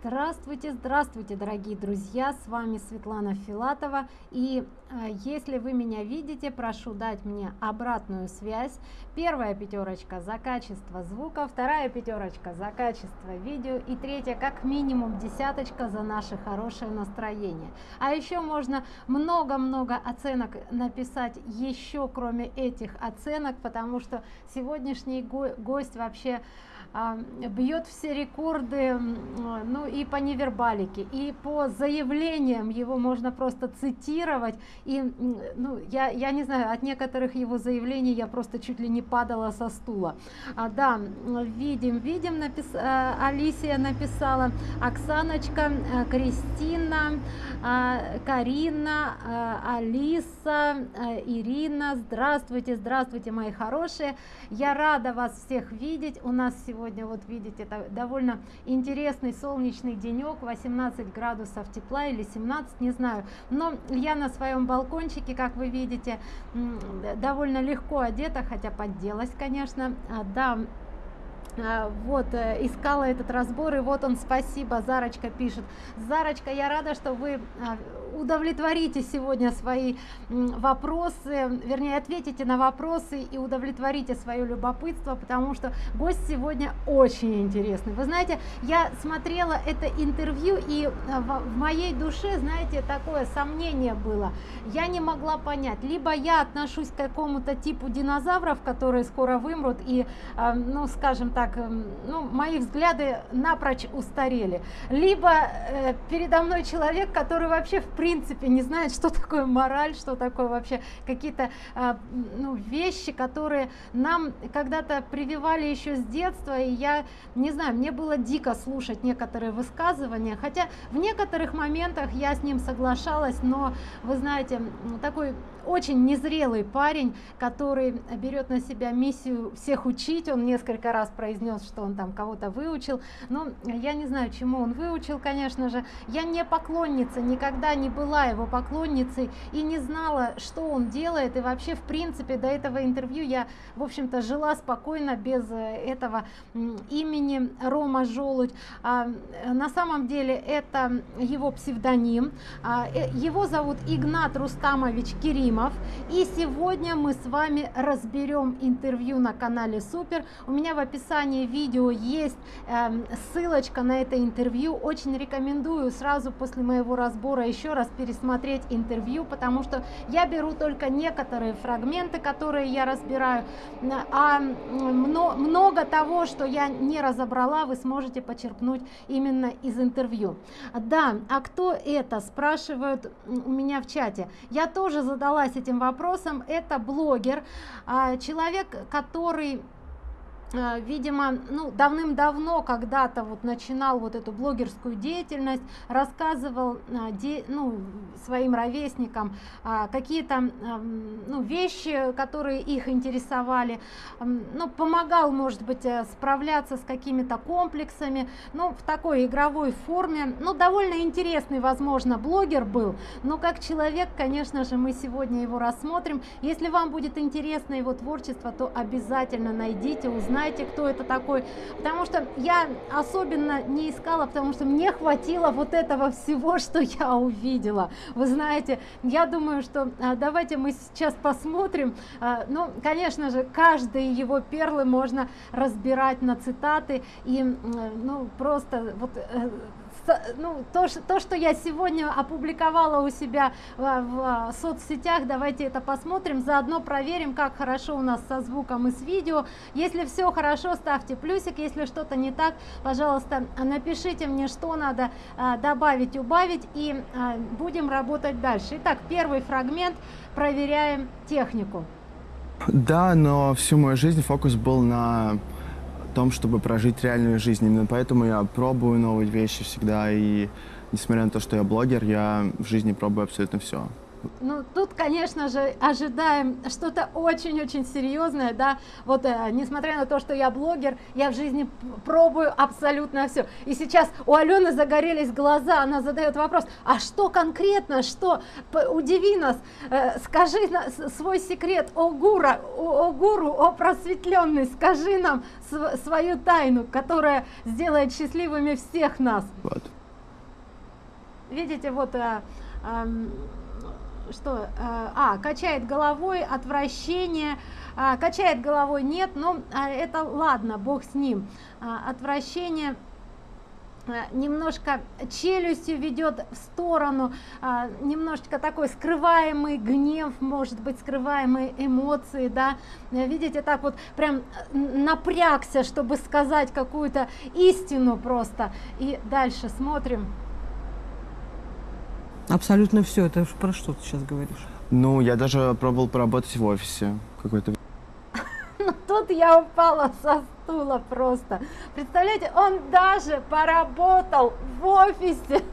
Здравствуйте, здравствуйте, дорогие друзья! С вами Светлана Филатова. И э, если вы меня видите, прошу дать мне обратную связь. Первая пятерочка за качество звука, вторая пятерочка за качество видео и третья как минимум десяточка за наше хорошее настроение. А еще можно много-много оценок написать еще кроме этих оценок, потому что сегодняшний го гость вообще а, бьет все рекорды ну и по невербалике и по заявлениям его можно просто цитировать. И ну я я не знаю от некоторых его заявлений я просто чуть ли не падала со стула. А, да видим видим напис а, алисия написала оксаночка а, кристина а, карина а, алиса а, ирина здравствуйте здравствуйте мои хорошие. Я рада вас всех видеть. У нас сегодня сегодня вот видите это довольно интересный солнечный денек 18 градусов тепла или 17 не знаю. Но я на своем балкончике как вы видите довольно легко одета хотя подделась конечно. А, да а, вот э, искала этот разбор и вот он спасибо зарочка пишет. Зарочка я рада что вы а, удовлетворите сегодня свои вопросы вернее ответите на вопросы и удовлетворите свое любопытство потому что гость сегодня очень интересный. Вы знаете я смотрела это интервью и а, в моей душе знаете такое сомнение было. Я не могла понять. Либо я отношусь к какому-то типу динозавров которые скоро вымрут и ну скажем так так ну мои взгляды напрочь устарели. Либо э, передо мной человек который вообще в принципе не знает что такое мораль что такое вообще какие-то э, ну, вещи которые нам когда-то прививали еще с детства. И я не знаю мне было дико слушать некоторые высказывания. Хотя в некоторых моментах я с ним соглашалась но вы знаете такой очень незрелый парень который берет на себя миссию всех учить. Он несколько раз произнес что он там кого-то выучил. Но я не знаю чему он выучил конечно же. Я не поклонница никогда не была его поклонницей и не знала что он делает. И вообще в принципе до этого интервью я в общем-то жила спокойно без этого имени рома желудь а, на самом деле это его псевдоним. А, э, его зовут игнат рустамович кирим Ефремов. И сегодня мы с вами разберем интервью на канале Супер. У меня в описании видео есть э, ссылочка на это интервью. Очень рекомендую сразу после моего разбора еще раз пересмотреть интервью, потому что я беру только некоторые фрагменты, которые я разбираю, а много того, что я не разобрала, вы сможете почерпнуть именно из интервью. Да, а кто это, спрашивают у меня в чате. Я тоже задала задалась этим вопросом. Это блогер а, человек который видимо ну давным-давно когда-то вот начинал вот эту блогерскую деятельность рассказывал э, ну, своим ровесникам а, какие-то эм, ну, вещи которые их интересовали. Ну помогал может быть э, справляться с какими-то комплексами ну в такой игровой форме. Ну довольно интересный возможно блогер был. Но как человек конечно же мы сегодня его рассмотрим. Если вам будет интересно его творчество то обязательно найдите узнайте знаете, кто это такой, потому что я особенно не искала, потому что мне хватило вот этого всего, что я увидела. Вы знаете, я думаю, что а, давайте мы сейчас посмотрим. А, ну, конечно же, каждые его перлы можно разбирать на цитаты и, ну, просто вот э, ну, то, то, что я сегодня опубликовала у себя в, в соцсетях, давайте это посмотрим, заодно проверим, как хорошо у нас со звуком и с видео. Если все хорошо, ставьте плюсик, если что-то не так, пожалуйста, напишите мне, что надо а, добавить, убавить, и а, будем работать дальше. Итак, первый фрагмент, проверяем технику. Да, но всю мою жизнь фокус был на том, чтобы прожить реальную жизнь. Именно поэтому я пробую новые вещи всегда. И несмотря на то, что я блогер, я в жизни пробую абсолютно все. Ну, тут, конечно же, ожидаем что-то очень-очень серьезное, да, вот, э, несмотря на то, что я блогер, я в жизни пробую абсолютно все. И сейчас у Алены загорелись глаза, она задает вопрос, а что конкретно, что, удиви нас, э, скажи на, свой секрет, о, гура, о, о гуру, о просветленный, скажи нам св свою тайну, которая сделает счастливыми всех нас. Вот. Видите, вот... Э, э, что, э, а, качает головой, отвращение, а, качает головой нет, но а, это ладно, бог с ним, а, отвращение, немножко челюстью ведет в сторону, немножечко такой скрываемый гнев, может быть, скрываемые эмоции, да, видите, так вот прям напрягся, чтобы сказать какую-то истину просто. И дальше смотрим. Абсолютно все. Это про что ты сейчас говоришь? Ну, я даже пробовал поработать в офисе какой-то. Ну, тут я упала со стула просто. Представляете, он даже поработал в офисе.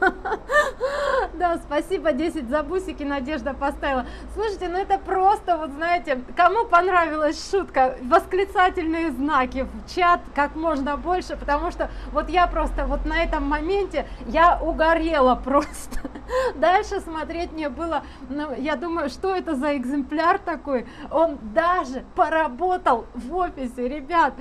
Да, спасибо, 10 за бусики Надежда поставила. Слушайте, ну это просто, вот знаете, кому понравилась шутка, восклицательные знаки в чат как можно больше, потому что вот я просто вот на этом моменте, я угорела просто. Дальше смотреть мне было, ну, я думаю, что это за экземпляр такой? Он даже поработал в офисе, ребят,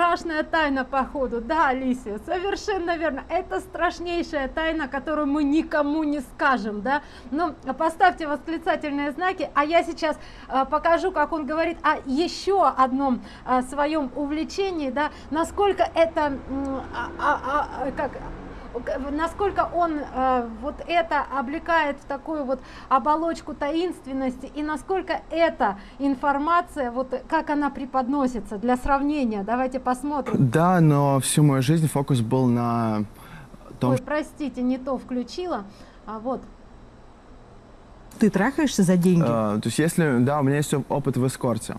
страшная тайна походу. Да, Алисия, совершенно верно. Это страшнейшая тайна, которую мы никому не скажем, да. Ну, поставьте восклицательные знаки, а я сейчас э, покажу, как он говорит о еще одном э, своем увлечении, да, насколько это, э, а, а, как насколько он э, вот это облекает в такую вот оболочку таинственности и насколько эта информация вот как она преподносится для сравнения давайте посмотрим да но всю мою жизнь фокус был на том Ой, простите не то включила а вот ты трахаешься за деньги э, то есть если да у меня есть опыт в эскорте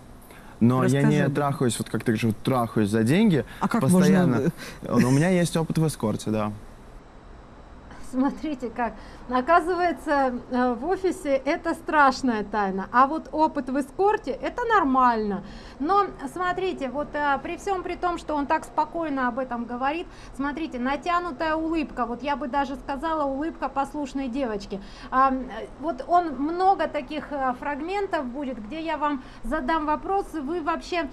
но Расскажи. я не трахаюсь, вот как ты говоришь, трахаюсь за деньги. А как постоянно. можно... У меня есть опыт в эскорте, да смотрите как Оказывается, э, в офисе это страшная тайна, а вот опыт в эскорте это нормально. Но смотрите, вот э, при всем при том, что он так спокойно об этом говорит, смотрите, натянутая улыбка, вот я бы даже сказала улыбка послушной девочки. Вот он много таких э, фрагментов будет, где я вам задам вопросы, вы вообще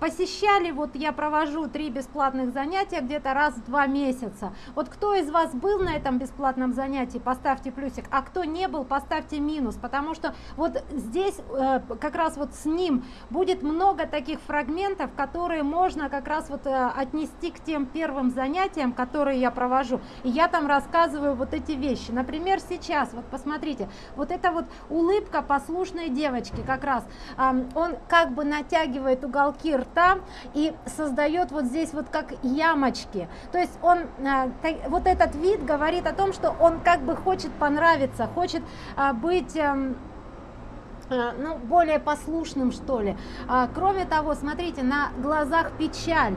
посещали, вот я провожу три бесплатных занятия где-то раз в два месяца. Вот кто из вас был на этом бесплатном занятии, поставьте плюсик, а кто не был, поставьте минус, потому что вот здесь э, как раз вот с ним будет много таких фрагментов, которые можно как раз вот э, отнести к тем первым занятиям, которые я провожу. И я там рассказываю вот эти вещи. Например, сейчас, вот посмотрите, вот эта вот улыбка послушной девочки как раз, он как бы натягивает уголки рта и создает вот здесь вот как ямочки. То есть он, э, вот этот вид говорит о том, что он как бы хочет понравиться, хочет а, быть... Э, ну, более послушным, что ли. А, кроме того, смотрите, на глазах печаль,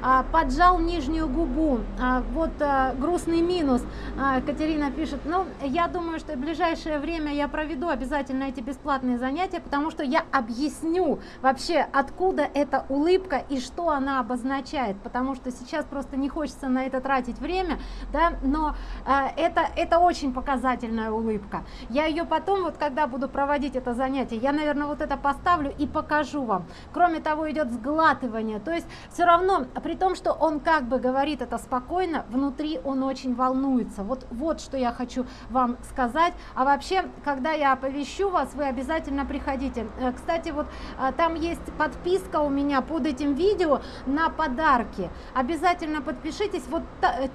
а, поджал нижнюю губу, а, вот а, грустный минус. А, Катерина пишет, ну, я думаю, что в ближайшее время я проведу обязательно эти бесплатные занятия, потому что я объясню вообще, откуда эта улыбка и что она обозначает, потому что сейчас просто не хочется на это тратить время, да, но а, это, это очень показательная улыбка. Я ее потом, вот когда буду проводить это занятие, занятие. Я, наверное, вот это поставлю и покажу вам. Кроме того, идет сглатывание. То есть все равно, при том, что он как бы говорит это спокойно, внутри он очень волнуется. Вот, вот что я хочу вам сказать. А вообще, когда я оповещу вас, вы обязательно приходите. Э, кстати, вот э, там есть подписка у меня под этим видео на подарки. Обязательно подпишитесь. Вот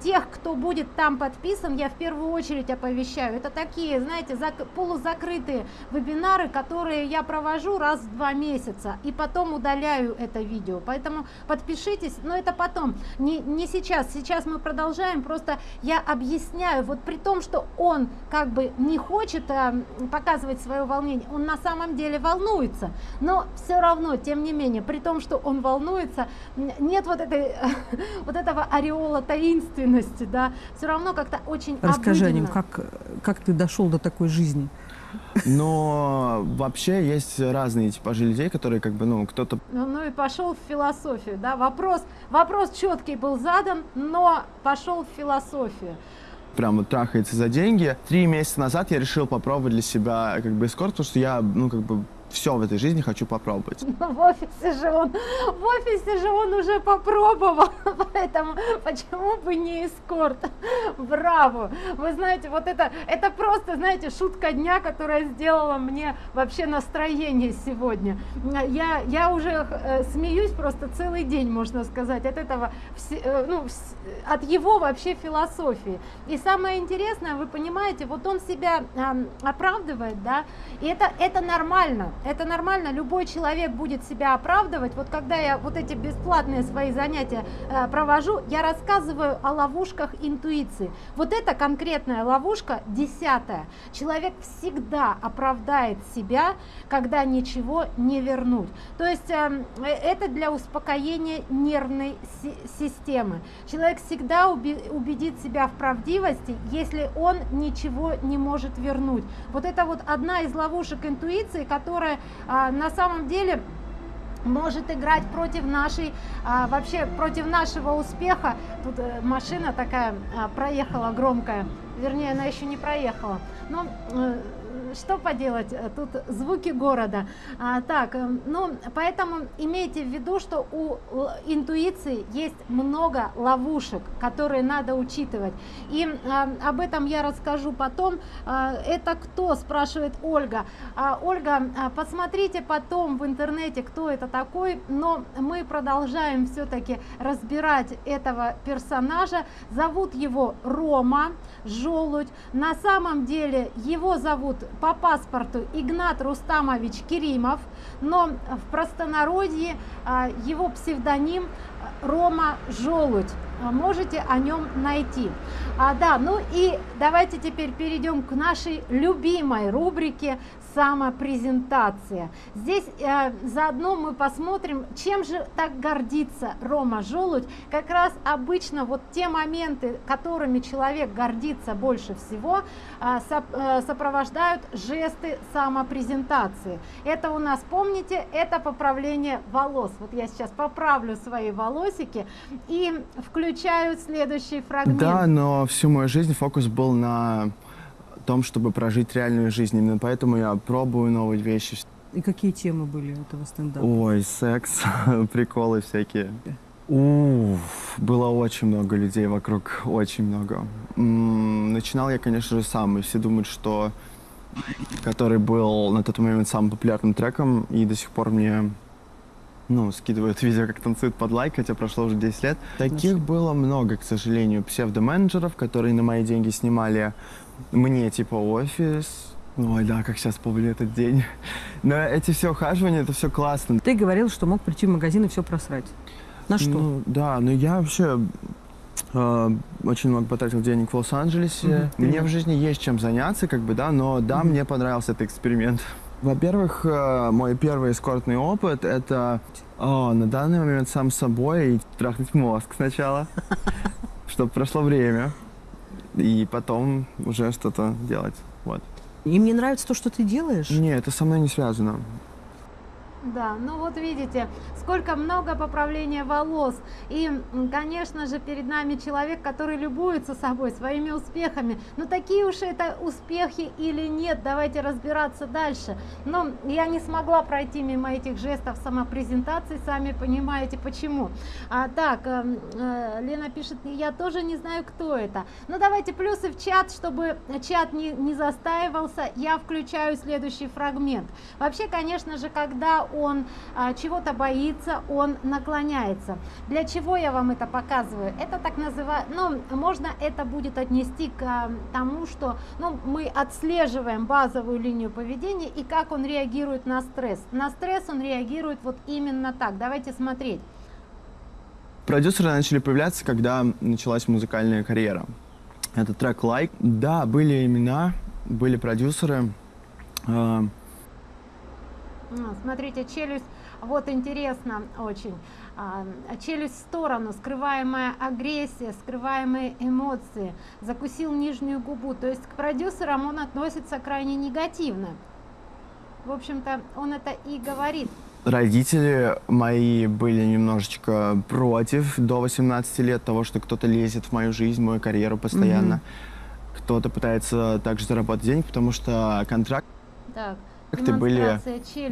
тех, кто будет там подписан, я в первую очередь оповещаю. Это такие, знаете, полузакрытые вебинары, которые которые я провожу раз в два месяца и потом удаляю это видео. Поэтому подпишитесь, но это потом, не, не сейчас. Сейчас мы продолжаем, просто я объясняю, вот при том, что он как бы не хочет а, показывать свое волнение, он на самом деле волнуется, но все равно, тем не менее, при том, что он волнуется, нет вот, этой, вот этого ореола таинственности, да, все равно как-то очень Расскажи обыденно. о нем, как, как ты дошел до такой жизни? Но вообще есть разные типажи людей, которые как бы, ну, кто-то... Ну, ну и пошел в философию, да, вопрос, вопрос четкий был задан, но пошел в философию прям вот трахается за деньги. Три месяца назад я решил попробовать для себя как бы эскорт, потому что я, ну, как бы все в этой жизни хочу попробовать. Но в офисе же он, в офисе же он уже попробовал, поэтому почему бы не эскорт? Браво! Вы знаете, вот это, это просто, знаете, шутка дня, которая сделала мне вообще настроение сегодня. Я, я уже э, смеюсь просто целый день, можно сказать, от этого, э, ну, от его вообще философии. И самое интересное, вы понимаете, вот он себя оправдывает, да, и это, это нормально, это нормально, любой человек будет себя оправдывать. Вот когда я вот эти бесплатные свои занятия э, провожу, я рассказываю о ловушках интуиции. Вот эта конкретная ловушка, десятая. Человек всегда оправдает себя, когда ничего не вернуть. То есть эм, э, это для успокоения нервной си системы. Человек всегда убедит себя в правдивости, если он ничего не может вернуть. Вот это вот одна из ловушек интуиции, которая а, на самом деле может играть против нашей, а, вообще против нашего успеха. Тут а, машина такая а, проехала громкая, вернее она еще не проехала. Но э, что поделать, э, тут звуки города. А, так, э, ну, поэтому имейте в виду, что у интуиции есть много ловушек, которые надо учитывать. И а, об этом я расскажу потом. А, это кто, спрашивает Ольга. А, Ольга, а, посмотрите потом в интернете, кто это такой, но мы продолжаем все-таки разбирать этого персонажа. Зовут его Рома Желудь. На самом деле его зовут по паспорту Игнат Рустамович Керимов, но в простонародье а, его псевдоним Рома Желудь. Можете о нем найти. А, да, ну и давайте теперь перейдем к нашей любимой рубрике самопрезентация. Здесь э, заодно мы посмотрим, чем же так гордится Рома Желудь. Как раз обычно вот те моменты, которыми человек гордится больше всего, э, соп, э, сопровождают жесты самопрезентации. Это у нас, помните, это поправление волос. Вот я сейчас поправлю свои волосики и включаю следующий фрагмент. Да, но всю мою жизнь фокус был на том, чтобы прожить реальную жизнь. Именно поэтому я пробую новые вещи. И какие темы были этого стендапа? Ой, секс, приколы всякие. Уф, было очень много людей вокруг, очень много. М -м, начинал я, конечно же, сам, и все думают, что который был на тот момент самым популярным треком, и до сих пор мне ну, скидывают видео, как танцуют под лайк, хотя прошло уже 10 лет. Таких было много, к сожалению, псевдоменеджеров, которые на мои деньги снимали мне типа офис. Ой, да, как сейчас помню этот день. Но эти все ухаживания, это все классно. Ты говорил, что мог прийти в магазин и все просрать. На что? Ну, да, но я вообще э, очень много потратил денег в Лос-Анджелесе. Угу, мне в жизни есть чем заняться, как бы, да, но да, угу. мне понравился этот эксперимент. Во-первых, э, мой первый эскортный опыт — это о, на данный момент сам собой и трахнуть мозг сначала, чтобы прошло время и потом уже что-то делать. Вот. Им не нравится то, что ты делаешь? Нет, это со мной не связано. Да, ну вот видите, сколько много поправления волос. И, конечно же, перед нами человек, который любуется собой, своими успехами. Но такие уж это успехи или нет, давайте разбираться дальше. Но я не смогла пройти мимо этих жестов самопрезентации, сами понимаете почему. А, так, э, э, Лена пишет, я тоже не знаю, кто это. Ну давайте плюсы в чат, чтобы чат не, не застаивался, я включаю следующий фрагмент. Вообще, конечно же, когда он а, чего-то боится, он наклоняется. Для чего я вам это показываю? Это так называемое, ну, можно это будет отнести к а, тому, что ну, мы отслеживаем базовую линию поведения и как он реагирует на стресс. На стресс он реагирует вот именно так. Давайте смотреть. Продюсеры начали появляться, когда началась музыкальная карьера. Это трек «Like». Да, были имена, были продюсеры. Смотрите, челюсть Вот интересно очень. А, челюсть в сторону, скрываемая агрессия, скрываемые эмоции. Закусил нижнюю губу. То есть к продюсерам он относится крайне негативно. В общем-то, он это и говорит. Родители мои были немножечко против до 18 лет того, что кто-то лезет в мою жизнь, в мою карьеру постоянно. Mm -hmm. Кто-то пытается также заработать денег, потому что контракт так, были?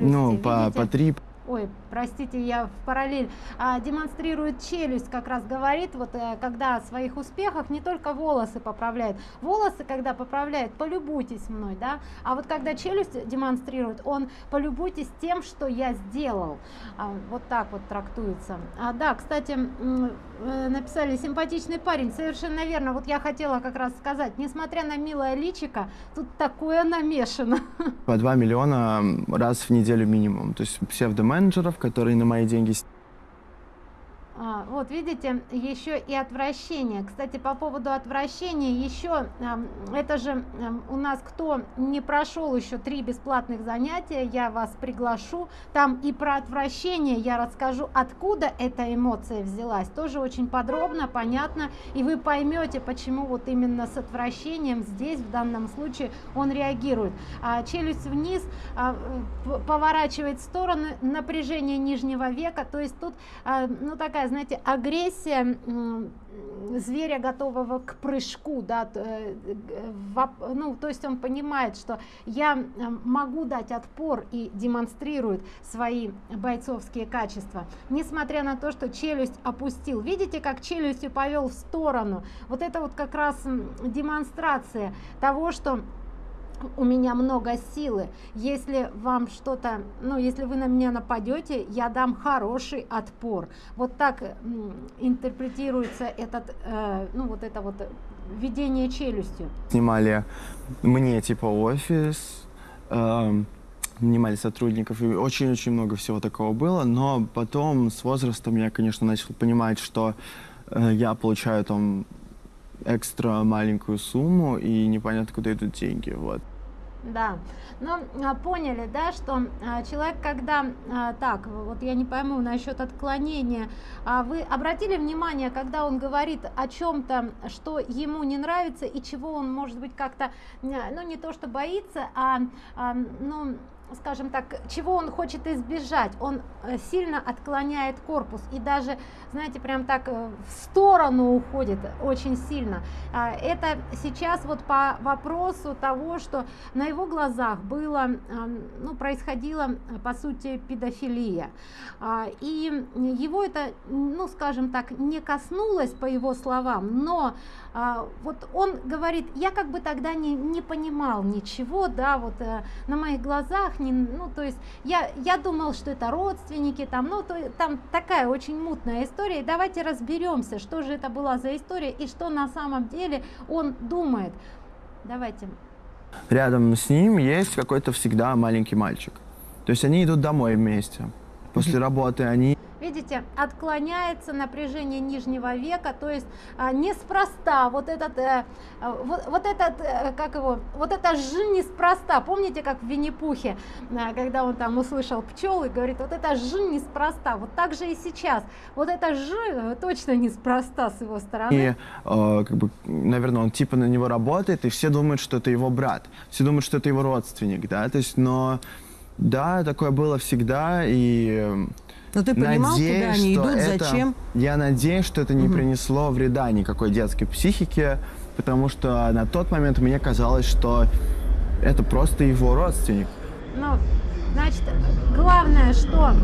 Ну, по, по три ой, простите, я в параллель, а, демонстрирует челюсть, как раз говорит, вот а, когда о своих успехах не только волосы поправляет. Волосы, когда поправляет, полюбуйтесь мной, да, а вот когда челюсть демонстрирует, он полюбуйтесь тем, что я сделал. А, вот так вот трактуется. А, да, кстати, э, написали, симпатичный парень, совершенно верно, вот я хотела как раз сказать, несмотря на милое личико, тут такое намешано. По 2 миллиона раз в неделю минимум, то есть псевдомен которые на мои деньги а, вот видите, еще и отвращение. Кстати, по поводу отвращения, еще это же у нас кто не прошел еще три бесплатных занятия, я вас приглашу. Там и про отвращение я расскажу, откуда эта эмоция взялась. Тоже очень подробно, понятно, и вы поймете, почему вот именно с отвращением здесь, в данном случае, он реагирует. А, челюсть вниз, а, поворачивает в сторону, напряжение нижнего века, то есть тут, а, ну такая знаете, агрессия зверя, готового к прыжку, да, э, ну, то есть он понимает, что я могу дать отпор и демонстрирует свои бойцовские качества, несмотря на то, что челюсть опустил. Видите, как челюстью повел в сторону? Вот это вот как раз демонстрация того, что у меня много силы. Если вам что-то ну если вы на меня нападете я дам хороший отпор. Вот так интерпретируется этот э, ну вот это вот введение челюстью. Снимали мне типа офис э, нанимали сотрудников и очень-очень много всего такого было. Но потом с возрастом я конечно начал понимать что э, я получаю там экстра маленькую сумму, и непонятно, куда идут деньги, вот. Да, ну, а, поняли, да, что а, человек, когда, а, так, вот я не пойму насчет отклонения, вы обратили внимание, когда он говорит о чем-то, что ему не нравится и чего он, может быть, как-то, ну, не то, что боится, а ну, скажем так, чего он хочет избежать, он э, сильно отклоняет корпус и даже, знаете, прям так э, в сторону уходит очень сильно. А, это сейчас вот по вопросу того, что на его глазах было, ну, происходила, по сути, педофилия. А, и его это, ну, скажем так, не коснулось, по его словам, но вот он говорит, я как бы тогда не, не понимал ничего, да, вот э, на моих глазах, не, ну, то есть я, я думал, что это родственники, там, ну, то, там такая очень мутная история, и давайте разберемся, что же это была за история и что на самом деле он думает. Давайте. Рядом с ним есть какой-то всегда маленький мальчик. То есть они идут домой вместе. После работы они видите, отклоняется напряжение нижнего века, то есть а, неспроста вот этот, э, вот, вот этот, э, как его, вот это ж неспроста, помните, как в Винни-Пухе, э, когда он там услышал пчел и говорит, вот это ж неспроста, вот так же и сейчас, вот это ж точно неспроста с его стороны. И, э, как бы, наверное, он типа на него работает, и все думают, что это его брат, все думают, что это его родственник, да, то есть, но, да, такое было всегда, и но ты понимал, надеюсь, куда они идут, это, зачем? Я надеюсь, что это не угу. принесло вреда никакой детской психике, потому что на тот момент мне казалось, что это просто его родственник. Ну, значит, главное, что...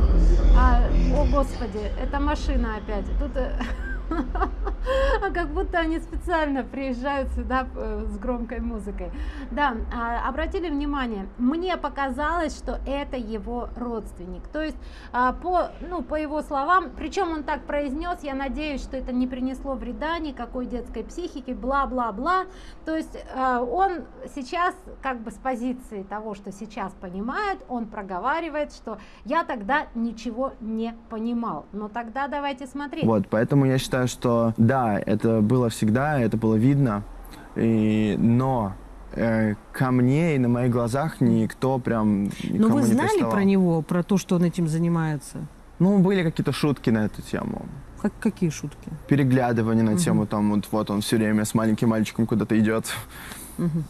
А, о, Господи, это машина опять. Тут... Э, а как будто они специально приезжают сюда э, с громкой музыкой. Да, а, обратили внимание, мне показалось, что это его родственник. То есть, а, по, ну, по его словам, причем он так произнес, я надеюсь, что это не принесло вреда никакой детской психике, бла-бла-бла. То есть, а, он сейчас, как бы с позиции того, что сейчас понимает, он проговаривает, что я тогда ничего не понимал. Но тогда давайте смотреть. Вот, поэтому я считаю, что да, это было всегда, это было видно, и, но э, ко мне и на моих глазах никто прям Но никому Ну, вы не знали приставал. про него, про то, что он этим занимается? Ну, были какие-то шутки на эту тему. Как, какие шутки? Переглядывание на Мгм. тему, там, вот, вот он все время с маленьким мальчиком куда-то идет. Мгм.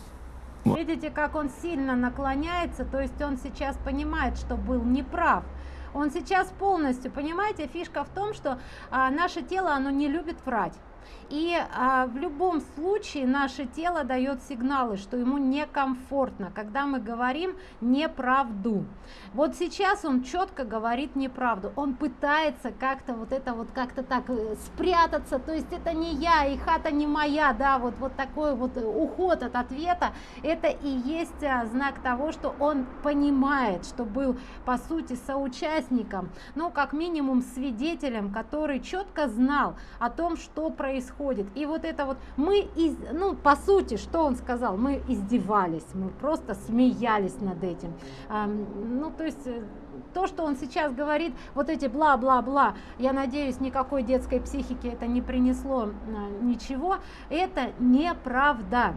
Вот. Видите, как он сильно наклоняется, то есть он сейчас понимает, что был неправ. Он сейчас полностью, понимаете, фишка в том, что а, наше тело, оно не любит врать. И а, в любом случае наше тело дает сигналы, что ему некомфортно, когда мы говорим неправду. Вот сейчас он четко говорит неправду. Он пытается как-то вот это вот как-то так э, спрятаться, то есть это не я, и хата не моя, да, вот, вот такой вот э, уход от ответа, это и есть а, знак того, что он понимает, что был по сути соучастником, ну как минимум свидетелем, который четко знал о том, что происходит. И вот это вот мы, из, ну по сути, что он сказал, мы издевались, мы просто смеялись над этим. Ну то есть э, то, что он сейчас говорит, вот эти бла-бла-бла, я надеюсь, никакой детской психики это не принесло а, ничего, это неправда.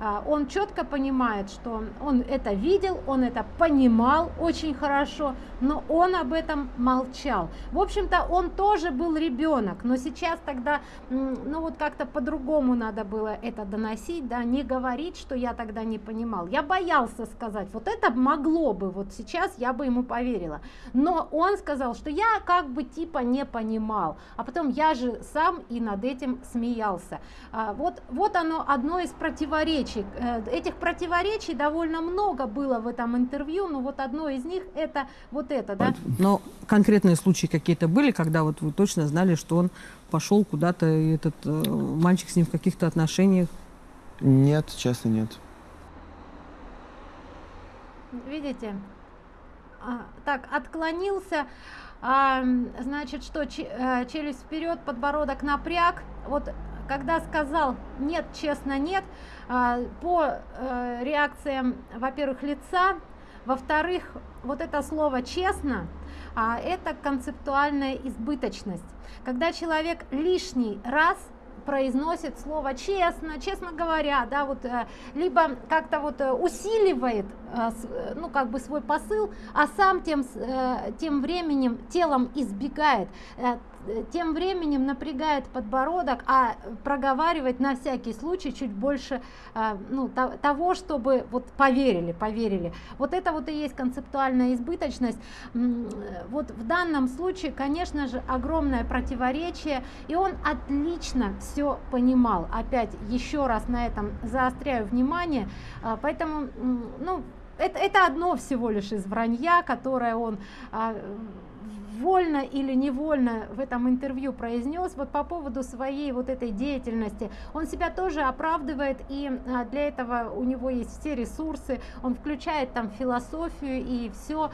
А, Он четко понимает, что он это видел, он это понимал очень хорошо, но он об этом молчал. В общем-то, он тоже был ребенок, но сейчас тогда, ну вот как-то по-другому надо было это доносить, да, не говорить, что я тогда не понимал. Я боялся сказать, вот это могло бы, вот сейчас я бы ему поверила. Но он сказал, что я как бы типа не понимал, а потом я же сам и над этим смеялся. А, Вот, вот оно одно из противоречий. Э, Этих противоречий довольно много было в этом интервью, но вот одно из них это вот это, да. Но конкретные случаи какие-то были, когда вот вы точно знали, что он пошел куда-то, и этот э, мальчик с ним в каких-то отношениях? Нет, честно, нет. Видите? А, так, отклонился, а, значит, что э, челюсть вперед, подбородок напряг. Вот когда сказал нет, честно нет, а, по э, реакциям, во-первых, лица, во-вторых, вот это слово честно, а, это концептуальная избыточность. Когда человек лишний раз произносит слово честно, честно говоря, да, вот, э, либо как-то вот э, усиливает, ну, как бы свой посыл, а сам тем, тем временем телом избегает, тем временем напрягает подбородок, а проговаривает на всякий случай чуть больше э, ну, то- того, чтобы вот поверили, поверили. Вот это вот и есть концептуальная избыточность. Вот в данном случае, конечно же, огромное противоречие, и он отлично все понимал. Опять еще раз на этом заостряю внимание, а, поэтому, ну, это, это одно всего лишь из вранья, которое он а, вольно или невольно в этом интервью произнес вот по поводу своей вот этой деятельности. Он себя тоже оправдывает и а, для этого у него есть все ресурсы. Он включает там философию и все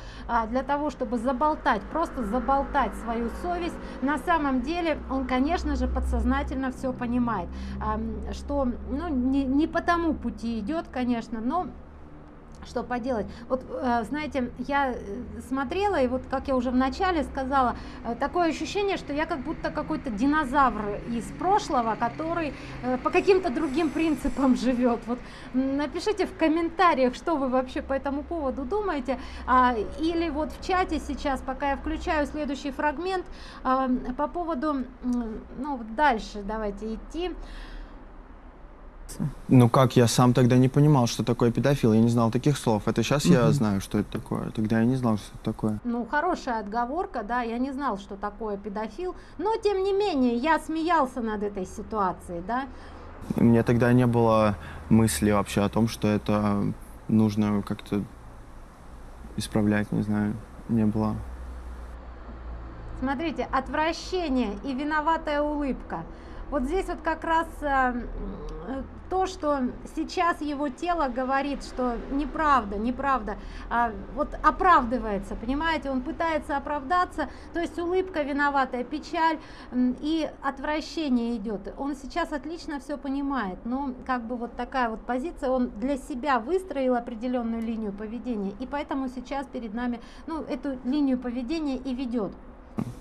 для того чтобы заболтать просто заболтать свою совесть. На самом деле он конечно же подсознательно все понимает. Что ну не, не по тому пути идет конечно но что поделать. Вот э, знаете я э, смотрела и вот как я уже в начале сказала э, такое ощущение что я как будто какой-то динозавр из прошлого который по каким-то другим принципам живет. Вот напишите в комментариях что вы вообще по этому поводу думаете. А, или вот в чате сейчас пока я включаю следующий фрагмент а, по поводу ну дальше давайте идти Ну как, я сам тогда не понимал, что такое педофил, я не знал таких слов. Это сейчас я Мгм. знаю, что это такое. Тогда я не знал, что это такое. Ну, хорошая отговорка, да, я не знал, что такое педофил, но тем не менее я смеялся над этой ситуацией, да. Мне тогда не было мысли вообще о том, что это нужно как-то исправлять, не знаю, не было. Смотрите, отвращение и виноватая улыбка. Вот здесь вот как раз э, то, что сейчас его тело говорит, что неправда, неправда, а, вот оправдывается, понимаете, он пытается оправдаться, то есть улыбка виноватая, печаль и отвращение идет. Он сейчас отлично все понимает, но как бы вот такая вот позиция, он для себя выстроил определенную линию поведения, и поэтому сейчас перед нами, ну, эту линию поведения и ведет.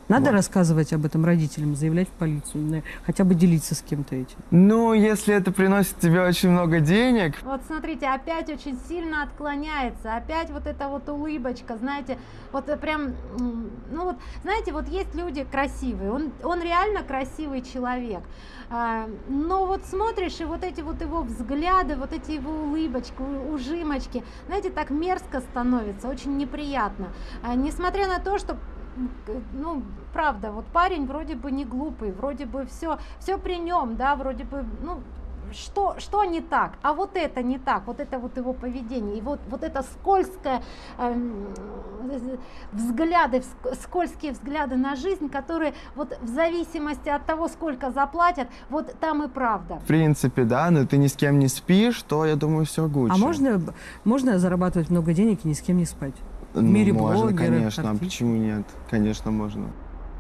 Надо Вот. рассказывать об этом родителям, заявлять в полицию, хотя бы делиться с кем-то этим. Ну, если это приносит тебе очень много денег, Вот смотрите, опять очень сильно отклоняется, опять вот эта вот улыбочка, знаете, вот прям, ну вот, знаете, вот есть люди красивые, он, он реально красивый человек, а, но вот смотришь, и вот эти вот его взгляды, вот эти его улыбочки, ужимочки, знаете, так мерзко становится, очень неприятно, А, несмотря на то, что ну, правда, вот парень вроде бы не глупый, вроде бы все, все при нем, да, вроде бы, ну, что, что не так, а вот это не так, вот это вот его поведение, и вот, вот это скользкое э, взгляды, скользкие взгляды на жизнь, которые вот в зависимости от того, сколько заплатят, вот там и правда. в принципе, да, но ты ни с кем не спишь, то, я думаю, все Гуччи. А можно, можно зарабатывать много денег и ни с кем не спать? Ну, мире можно, блогеров, конечно, а почему нет? Конечно, можно.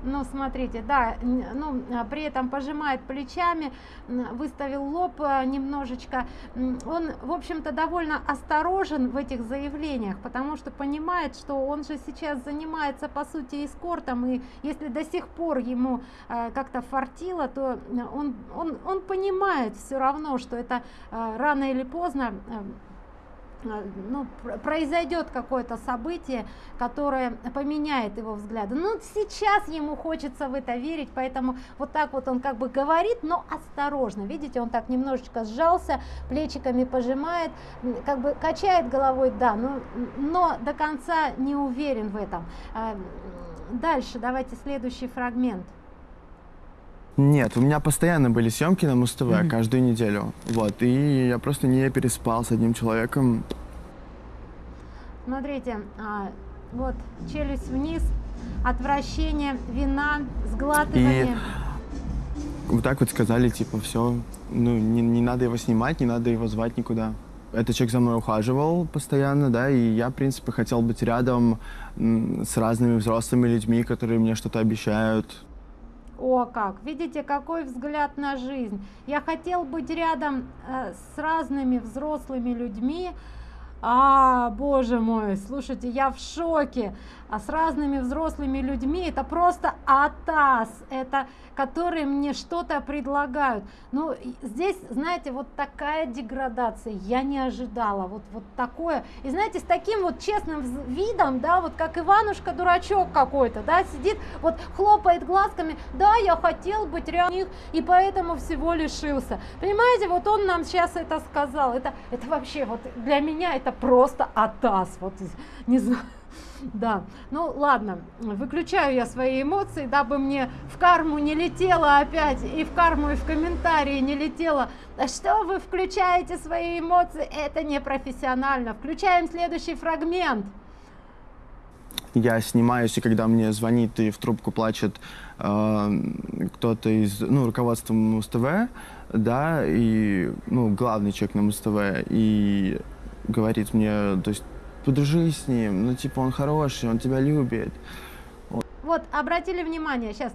Ну, смотрите, да, ну, а, при этом пожимает плечами, выставил лоб а, немножечко. Он, в общем-то, довольно осторожен в этих заявлениях, потому что понимает, что он же сейчас занимается, по сути, эскортом, и если до сих пор ему а, как-то фартило, то он, он, он понимает все равно, что это а, рано или поздно ну, пр- произойдет какое-то событие, которое поменяет его взгляды. Ну, сейчас ему хочется в это верить, поэтому вот так вот он как бы говорит, но осторожно. Видите, он так немножечко сжался, плечиками пожимает, как бы качает головой, да, но, но до конца не уверен в этом. М, Дальше давайте следующий фрагмент. Нет, у меня постоянно были съемки на Муз-ТВ Мгм. каждую неделю. Вот, и я просто не переспал с одним человеком. Смотрите, а, вот челюсть вниз, отвращение, вина, сглатывание. Вот так вот сказали, типа, все, ну, не, не надо его снимать, не надо его звать никуда. Этот человек за мной ухаживал постоянно, да, и я, в принципе, хотел быть рядом с разными взрослыми людьми, которые мне что-то обещают. О, как! Видите, какой взгляд на жизнь. Я хотел быть рядом э, с разными взрослыми людьми. А, боже мой, слушайте, я в шоке. А с разными взрослыми людьми это просто атас, это которые мне что-то предлагают. Ну, здесь, знаете, вот такая деградация, я не ожидала, вот, вот такое. И знаете, с таким вот честным видом, да, вот как Иванушка дурачок какой-то, да, сидит, вот хлопает глазками, да, я хотел быть рядом них, и поэтому всего лишился. Понимаете, вот он нам сейчас это сказал, это, это вообще, вот для меня это просто атас, вот, не знаю. Да, ну ладно, выключаю я свои эмоции, дабы мне в карму не летело опять, и в карму, и в комментарии не летело. Да что вы включаете свои эмоции, это не профессионально. Включаем следующий фрагмент. Я снимаюсь, и когда мне звонит и в трубку плачет э, кто-то из, ну, руководства Муз-ТВ, да, и, ну, главный человек на Муз-ТВ, и говорит мне, то есть, подружись с ним, ну, типа, он хороший, он тебя любит. Вот, обратили внимание, сейчас,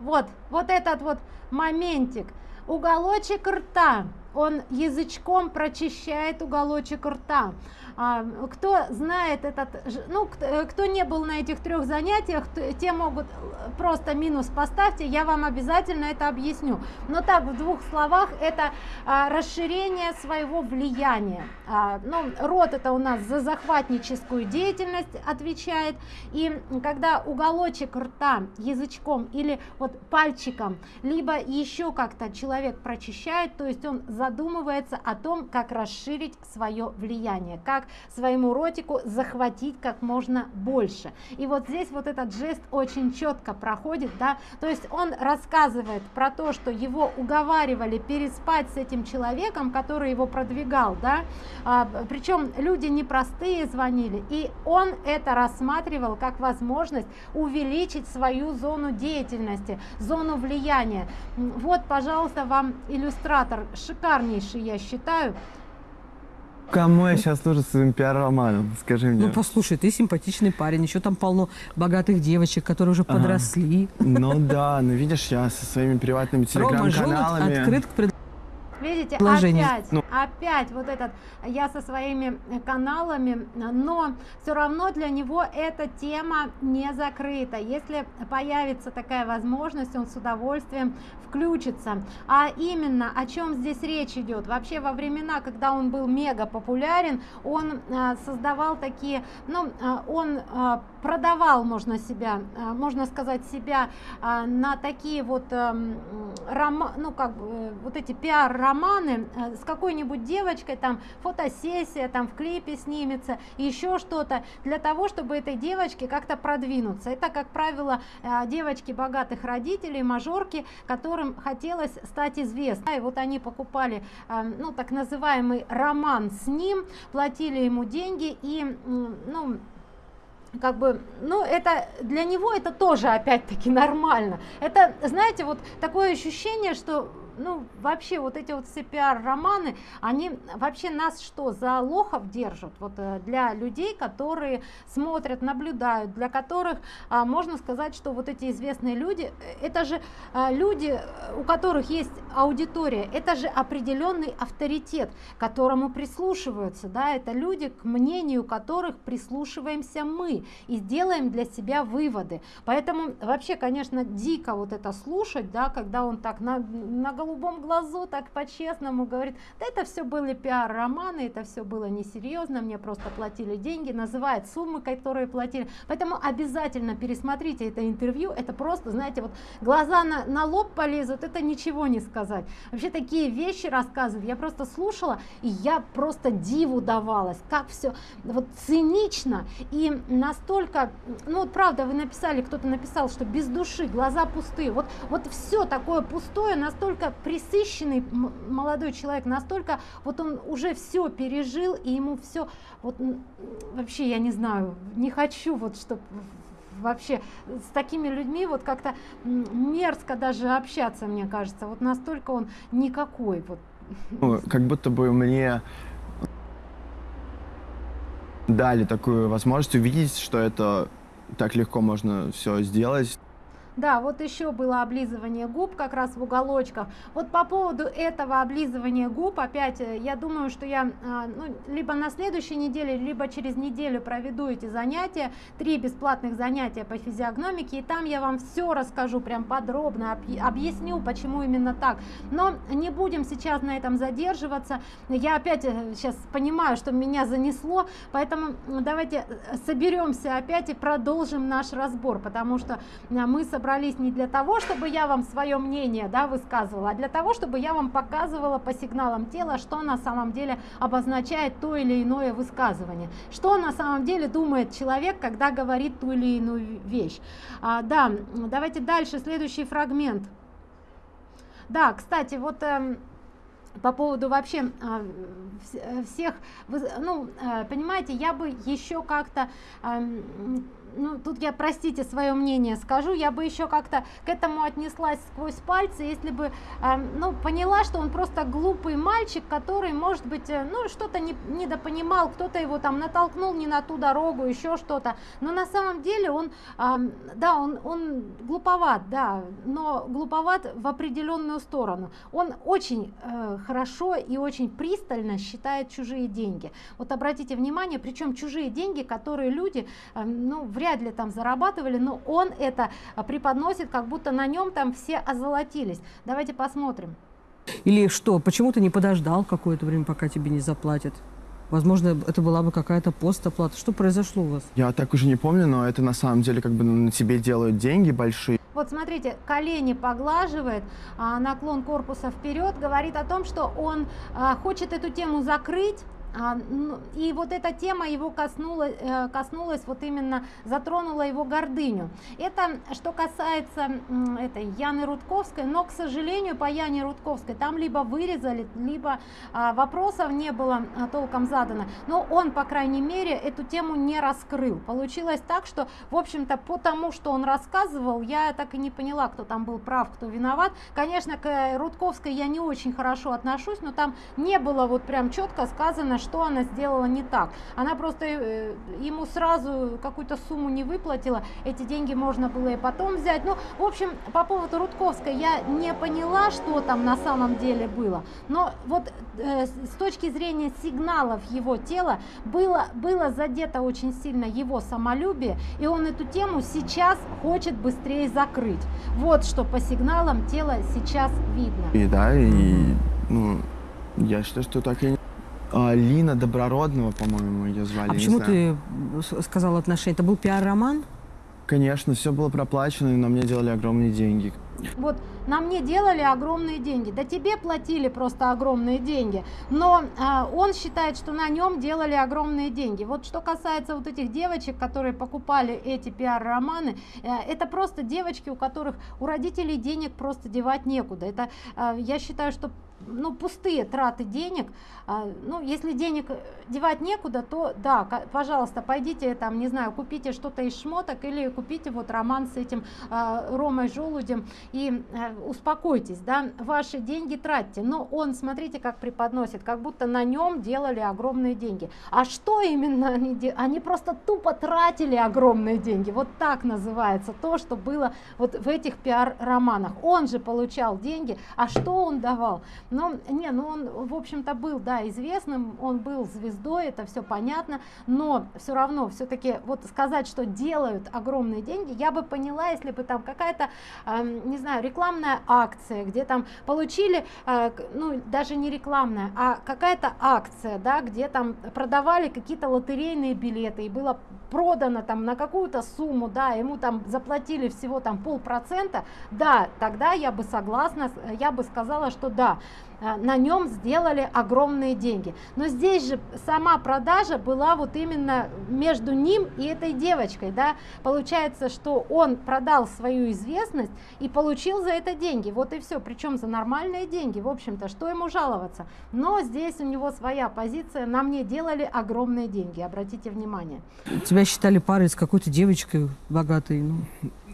вот, вот этот вот моментик, уголочек рта, он язычком прочищает уголочек рта. А, кто знает этот, ну, кто, э, кто не был на этих трех занятиях, те могут э, просто минус поставьте, я вам обязательно это объясню. Но так, в двух словах, это а, расширение своего влияния. А, ну, рот это у нас за захватническую деятельность отвечает, и когда уголочек рта язычком или вот пальчиком, либо еще как-то человек прочищает, то есть он задумывается о том, как расширить свое влияние, как своему ротику захватить как можно больше. И вот здесь вот этот жест очень четко проходит, да, то есть он рассказывает про то, что его уговаривали переспать с этим человеком, который его продвигал, да, а, причем люди непростые звонили, и он это рассматривал как возможность увеличить свою зону деятельности, зону влияния. Вот, пожалуйста, вам иллюстратор, шикарнейший, я считаю. Кому я сейчас служу своим пиар-романом, скажи мне. Ну, послушай, ты симпатичный парень, еще там полно богатых девочек, которые уже Ага. подросли. Ну да, ну видишь, я со своими приватными телеграм-каналами... открыт к пред- видите, Положение. опять, Ну. опять вот этот, я со своими э, каналами, но все равно для него эта тема не закрыта. Если появится такая возможность, он с удовольствием включится. А именно, о чем здесь речь идет? Вообще во времена, когда он был мега популярен, он а, создавал такие, ну, а, он продавал, можно себя, а, можно сказать, себя а, на такие вот эм, рома, ну как э, вот эти пиар-романы э, с какой-нибудь девочкой, там фотосессия, там в клипе снимется, еще что-то, для того, чтобы этой девочке как-то продвинуться. Это, как правило, э, девочки богатых родителей, мажорки, которым хотелось стать известной. И вот они покупали, э, ну так называемый роман с ним, платили ему деньги и, ну, как бы, ну, это для него это тоже опять-таки нормально. Это, знаете, вот такое ощущение, что ну, вообще вот эти вот все пиар-романы, они вообще нас что, за лохов держат? Вот э, для людей, которые смотрят, наблюдают, для которых а, можно сказать, что вот эти известные люди, э, это же а, люди, у которых есть аудитория, это же определенный авторитет, которому прислушиваются, да, это люди, к мнению которых прислушиваемся мы и сделаем для себя выводы. Поэтому вообще, конечно, дико вот это слушать, да, когда он так на, на голубом глазу, так по-честному говорит, да это все были пиар-романы, это все было несерьезно, мне просто платили деньги, называет суммы, которые платили. Поэтому обязательно пересмотрите это интервью, это просто, знаете, вот глаза на, на лоб полезут, это ничего не сказать. Вообще такие вещи рассказывают, я просто слушала, и я просто диву давалась, как все вот цинично и настолько, ну вот правда, вы написали, кто-то написал, что без души, глаза пустые, вот, вот все такое пустое, настолько присыщенный молодой человек, настолько вот он уже все пережил, и ему все, вот вообще я не знаю, не хочу вот, чтобы вообще с такими людьми вот как-то мерзко даже общаться, мне кажется, вот настолько он никакой вот. Ну, как будто бы мне дали такую возможность увидеть, что это так легко можно все сделать. Да, вот еще было облизывание губ как раз в уголочках. Вот по поводу этого облизывания губ, опять, э, я думаю, что я а, ну, либо на следующей неделе, либо через неделю проведу эти занятия, три бесплатных занятия по физиогномике, и там я вам все расскажу прям подробно, объясню, почему именно так. Но не будем сейчас на этом задерживаться. Я опять сейчас э, понимаю, что меня занесло, поэтому давайте э, соберемся опять и продолжим наш разбор, потому что мы собрались собрались не для того, чтобы я вам свое мнение да, высказывала, а для того, чтобы я вам показывала по сигналам тела, что на самом деле обозначает то или иное высказывание. Что на самом деле думает человек, когда говорит ту или иную вещь. А, да, давайте дальше, следующий фрагмент. Да, кстати, вот... Э, по поводу вообще а, всех, ну, э, понимаете, я бы еще как-то ну, тут я, простите, свое мнение скажу, я бы еще как-то к этому отнеслась сквозь пальцы, если бы, э, ну, поняла, что он просто глупый мальчик, который, может быть, э, ну, что-то не, недопонимал, кто-то его там натолкнул не на ту дорогу, еще что-то, но на самом деле он, э, да, он, он глуповат, да, но глуповат в определенную сторону. Он очень э, хорошо и очень пристально считает чужие деньги. Вот обратите внимание, причем чужие деньги, которые люди, э, ну, вряд вряд ли там зарабатывали, но он это а, преподносит, как будто на нем там все озолотились. Давайте посмотрим. Или что, почему ты не подождал какое-то время, пока тебе не заплатят? Возможно, это была бы какая-то постоплата. Что произошло у вас? Я так уже не помню, но это на самом деле как бы на тебе делают деньги большие. Вот смотрите, колени поглаживает, а, наклон корпуса вперед, говорит о том, что он а, хочет эту тему закрыть, и вот эта тема его коснулась, э, коснулась вот именно, затронула его гордыню. Это что касается этой Яны Рудковской, но, к сожалению, по Яне Рудковской там либо вырезали, либо а, вопросов не было а, толком задано. Но он, по крайней мере, эту тему не раскрыл. Получилось так, что, в общем-то, по тому, что он рассказывал, я так и не поняла, кто там был прав, кто виноват. Конечно, к Рудковской я не очень хорошо отношусь, но там не было вот прям четко сказано, что она сделала не так. Она просто э, ему сразу какую-то сумму не выплатила, эти деньги можно было и потом взять. Ну, в общем, по поводу Рудковской я не поняла, что там на самом деле было, но вот э, с точки зрения сигналов его тела было, было задето очень сильно его самолюбие, и он эту тему сейчас хочет быстрее закрыть. Вот что по сигналам тела сейчас видно. И да, и ну, я считаю, что так и а, Лина Доброродного, по-моему, ее звали. А почему ты сказал отношения? Это был пиар-роман? Конечно, все было проплачено, и на мне делали огромные деньги. Вот на мне делали огромные деньги, да тебе платили просто огромные деньги, но э, он считает, что на нем делали огромные деньги. Вот что касается вот этих девочек, которые покупали эти пиар-романы, э, это просто девочки, у которых у родителей денег просто девать некуда. Это э, я считаю, что ну, пустые траты денег. А, ну, если денег девать некуда, то да, пожалуйста, пойдите там, не знаю, купите что-то из шмоток или купите вот роман с этим а, Ромой Желудем и а, успокойтесь, да, ваши деньги тратьте. Но он, смотрите, как преподносит, как будто на нем делали огромные деньги. А что именно они делали? Они просто тупо тратили огромные деньги. Вот так называется то, что было вот в этих пиар-романах. Он же получал деньги, а что он давал? Но, не, ну он, в общем-то, был, да, известным, он был звездой, это все понятно, но все равно, все-таки, вот сказать, что делают огромные деньги, я бы поняла, если бы там какая-то, э, не знаю, рекламная акция, где там получили, э, ну, даже не рекламная, а какая-то акция, да, где там продавали какие-то лотерейные билеты, и было продано там на какую-то сумму, да, ему там заплатили всего там полпроцента, да, тогда я бы согласна, я бы сказала, что да, на нем сделали огромные деньги. Но здесь же сама продажа была вот именно между ним и этой девочкой. Да? Получается, что он продал свою известность и получил за это деньги. Вот и все, причем за нормальные деньги. В общем-то, что ему жаловаться? Но здесь у него своя позиция. На мне делали огромные деньги, обратите внимание. Тебя считали парой с какой-то девочкой богатой? Ну.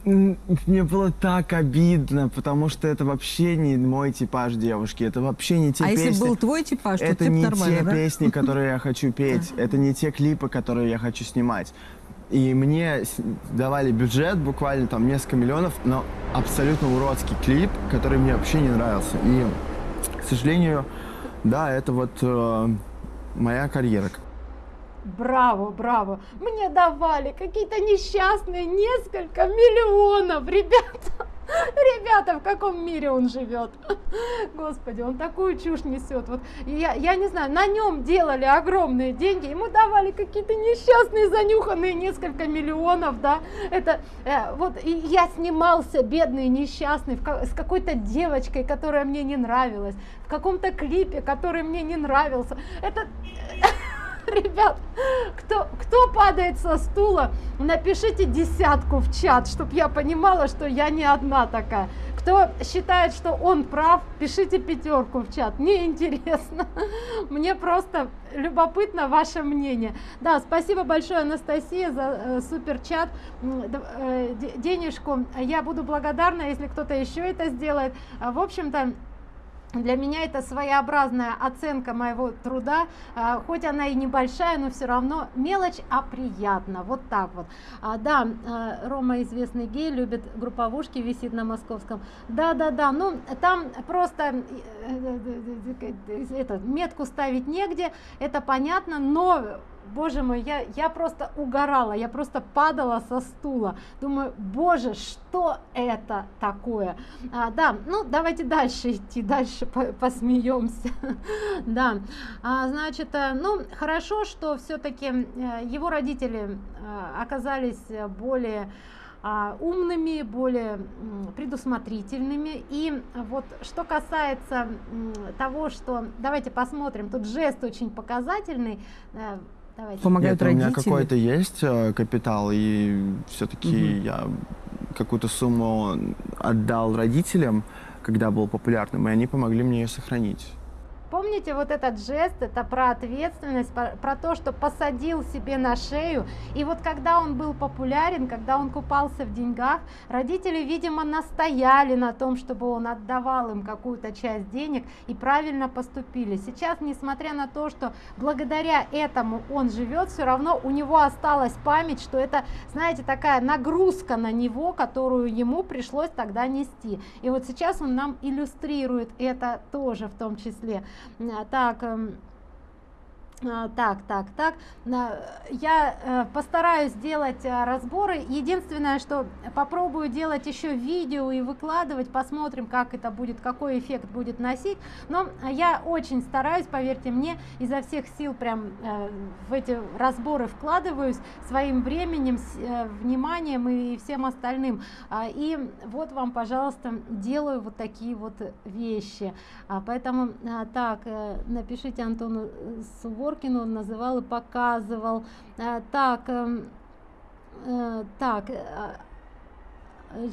Мне было так обидно, потому что это вообще не мой типаж девушки, это вообще не те а песни. А если был твой типаж, то это ты не те да? песни, которые я хочу петь, это не те клипы, которые я хочу снимать. И мне давали бюджет, буквально там несколько миллионов, но абсолютно уродский клип, который мне вообще не нравился. И, к сожалению, да, это вот э, моя карьера. Браво, браво. Мне давали какие-то несчастные несколько миллионов, ребята. Ребята, в каком мире он живет? Господи, он такую чушь несет. Вот я, я не знаю, на нем делали огромные деньги, ему давали какие-то несчастные, занюханные несколько миллионов, да. Это э, вот и я снимался, бедный, несчастный, в, с какой-то девочкой, которая мне не нравилась, в каком-то клипе, который мне не нравился. Это Ребят, кто, кто падает со стула, напишите десятку в чат, чтобы я понимала, что я не одна такая. Кто считает, что он прав, пишите пятерку в чат. Мне интересно. Мне просто любопытно ваше мнение. Да, спасибо большое, Анастасия, за э, супер чат. Э, денежку я буду благодарна, если кто-то еще это сделает. В общем-то, для меня это своеобразная оценка моего труда, а, хоть она и небольшая, но все равно мелочь, а приятно, вот так вот. А, да, а, Рома известный гей, любит групповушки, висит на московском. Да-да-да, ну там просто э, э, э, это, метку ставить негде, это понятно, но боже мой, я, я просто угорала, я просто падала со стула. Думаю, боже, что это такое? А, да, ну давайте дальше идти, дальше по посмеемся. да, а, значит, э, ну хорошо, что все-таки э, его родители э, оказались более а, умными, более предусмотрительными. И вот что касается того, что... Давайте посмотрим, тут жест очень показательный. Давайте. Помогают Нет, родители? У меня какой-то есть э, капитал, и все-таки угу. я какую-то сумму отдал родителям, когда был популярным, и они помогли мне ее сохранить. Помните вот этот жест, это про ответственность, про, то, что посадил себе на шею. И вот когда он был популярен, когда он купался в деньгах, родители, видимо, настояли на том, чтобы он отдавал им какую-то часть денег и правильно поступили. Сейчас, несмотря на то, что благодаря этому он живет, все равно у него осталась память, что это, знаете, такая нагрузка на него, которую ему пришлось тогда нести. И вот сейчас он нам иллюстрирует это тоже в том числе. Так, эм, а, так, так, так. Я э, постараюсь сделать э, разборы. Единственное, что попробую делать еще видео и выкладывать, посмотрим, как это будет, какой эффект будет носить. Но я очень стараюсь, поверьте мне, изо всех сил прям э, в эти разборы вкладываюсь своим временем, вниманием и всем остальным. А, и вот вам, пожалуйста, делаю вот такие вот вещи. А, поэтому так, напишите Антону Сувор Горкину он называл и показывал. Э, так, эм, э, так, э,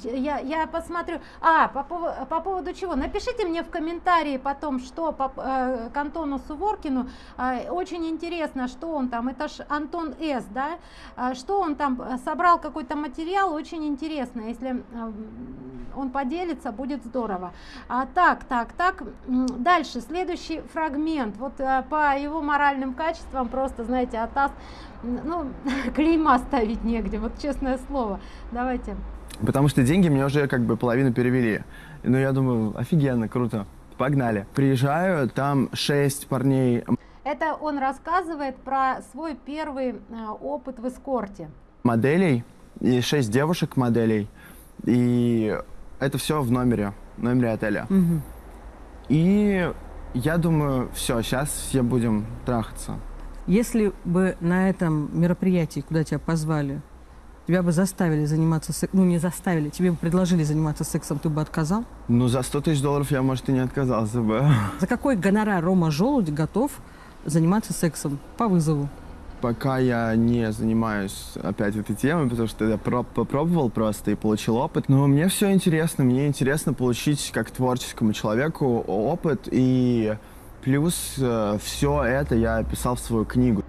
я, я посмотрю. А, по, по поводу чего? Напишите мне в комментарии потом, что по, э, к Антону Суворкину. Э, очень интересно, что он там. Это ж Антон С, да? Э, что он там собрал какой-то материал. Очень интересно. Если э, он поделится, будет здорово. А, так, так, так. Дальше, следующий фрагмент. Вот э, по его моральным качествам просто, знаете, Атас, ну, клейма ставить негде. Вот честное слово. Давайте. Потому что деньги мне уже как бы половину перевели. Ну, я думаю, офигенно, круто. Погнали. Приезжаю, там шесть парней. Это он рассказывает про свой первый э, опыт в эскорте. Моделей и шесть девушек-моделей. И это все в номере, в номере отеля. Угу. И я думаю, все, сейчас все будем трахаться. Если бы на этом мероприятии, куда тебя позвали, тебя бы заставили заниматься сексом, ну не заставили, тебе бы предложили заниматься сексом, ты бы отказал? Ну за 100 тысяч долларов я, может, и не отказался бы. За какой гонорар Рома Желудь готов заниматься сексом по вызову? Пока я не занимаюсь опять этой темой, потому что я попробовал просто и получил опыт. Но мне все интересно, мне интересно получить как творческому человеку опыт, и плюс э, все это я описал в свою книгу.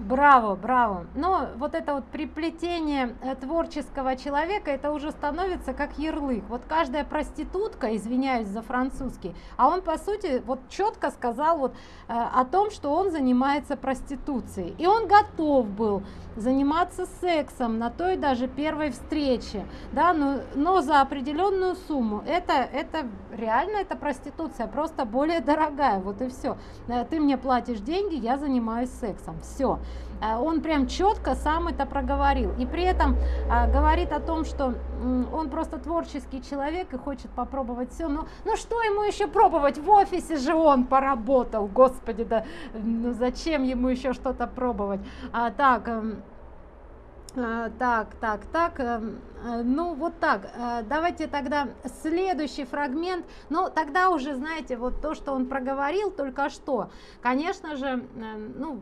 Браво, браво. Но вот это вот приплетение э, творческого человека, это уже становится как ярлык. Вот каждая проститутка, извиняюсь за французский, а он по сути вот четко сказал вот э, о том, что он занимается проституцией. И он готов был заниматься сексом на той даже первой встрече, да, но, но за определенную сумму. Это, это реально это проституция, просто более дорогая, вот и все. Э, ты мне платишь деньги, я занимаюсь сексом, все. Э, он прям четко сам это проговорил. И при этом а, говорит о том, что он просто творческий человек и хочет попробовать все. Ну, ну что ему еще пробовать? В офисе же он поработал, господи, да ну зачем ему еще что-то пробовать? А, так, эм, а, так, так, так, эм, э, ну вот так, э, давайте тогда следующий фрагмент, ну тогда уже, знаете, вот то, что он проговорил только что, конечно же, э, ну,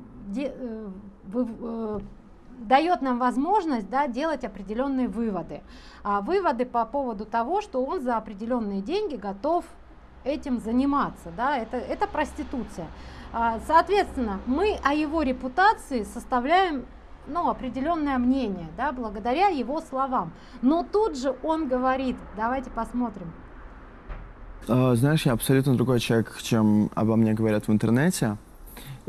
вы, дает нам возможность да, делать определенные выводы. А выводы по поводу того, что он за определенные деньги готов этим заниматься. Да, это, это проституция. А, соответственно, мы о его репутации составляем ну, определенное мнение, да, благодаря его словам. Но тут же он говорит, давайте посмотрим. А, знаешь, я абсолютно другой человек, чем обо мне говорят в интернете.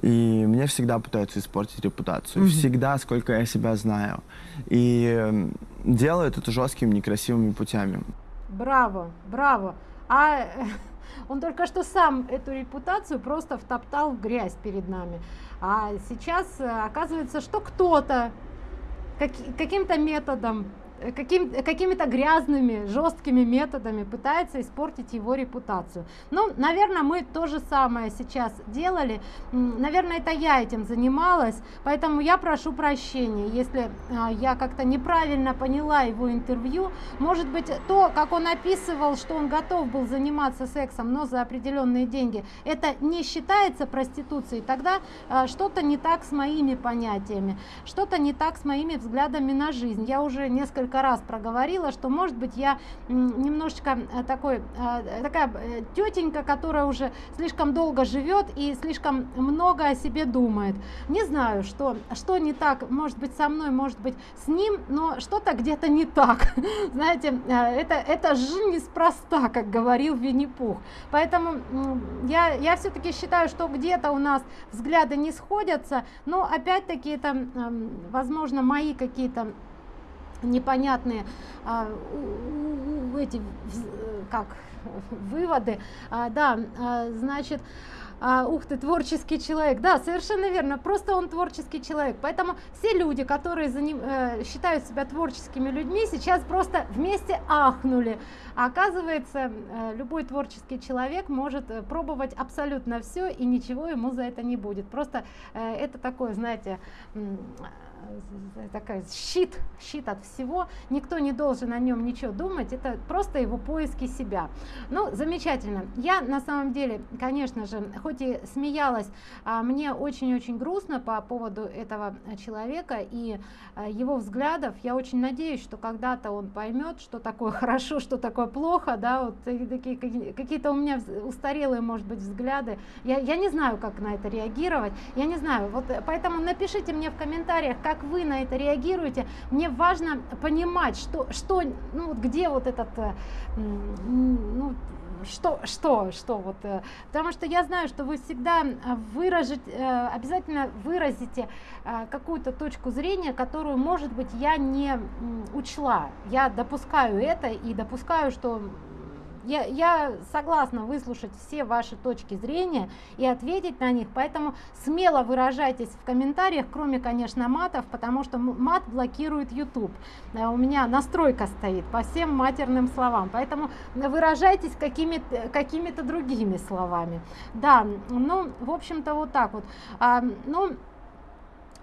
И мне всегда пытаются испортить репутацию. Mm-hmm. Всегда, сколько я себя знаю. И делают это жесткими, некрасивыми путями. Браво, браво. А он только что сам эту репутацию просто втоптал в грязь перед нами. А сейчас э, оказывается, что кто-то как, каким-то методом каким, какими-то грязными, жесткими методами пытается испортить его репутацию. Ну, наверное, мы то же самое сейчас делали. Наверное, это я этим занималась, поэтому я прошу прощения, если а, я как-то неправильно поняла его интервью. Может быть, то, как он описывал, что он готов был заниматься сексом, но за определенные деньги, это не считается проституцией, тогда а, что-то не так с моими понятиями, что-то не так с моими взглядами на жизнь. Я уже несколько несколько раз проговорила, что может быть я немножечко такой, такая тетенька, которая уже слишком долго живет и слишком много о себе думает. Не знаю, что, что не так, может быть со мной, может быть с ним, но что-то где-то не так. Знаете, это, это жизнь неспроста, как говорил Винни-Пух. Поэтому я, я все-таки считаю, что где-то у нас взгляды не сходятся, но опять-таки это, возможно, мои какие-то непонятные а, эти как выводы а, да а, значит а, ух ты, творческий человек. Да, совершенно верно, просто он творческий человек. Поэтому все люди, которые за ним, э, считают себя творческими людьми, сейчас просто вместе ахнули. А оказывается, э, любой творческий человек может э, пробовать абсолютно все, и ничего ему за это не будет. Просто э, это такое, знаете, такая щит, щит от всего, никто не должен о нем ничего думать, это просто его поиски себя. Ну, замечательно. Я на самом деле, конечно же, хоть и смеялась, а мне очень-очень грустно по поводу этого человека и а, его взглядов. Я очень надеюсь, что когда-то он поймет, что такое хорошо, что такое плохо, да, вот какие-то у меня устарелые, может быть, взгляды. Я, я не знаю, как на это реагировать, я не знаю. Вот поэтому напишите мне в комментариях, как вы на это реагируете. Мне важно понимать, что, что ну, вот где вот этот, э, ну, что, что, что вот, э, потому что я знаю, что вы всегда выразить, э, обязательно выразите какую-то точку зрения, которую, может быть, я не учла. Я допускаю это и допускаю, что я, я согласна выслушать все ваши точки зрения и ответить на них, поэтому смело выражайтесь в комментариях, кроме, конечно, матов, потому что мат блокирует YouTube. Э, у меня настройка стоит по всем матерным словам, поэтому выражайтесь какими-то какими другими словами. Да, ну, в общем-то, вот так вот. А, ну,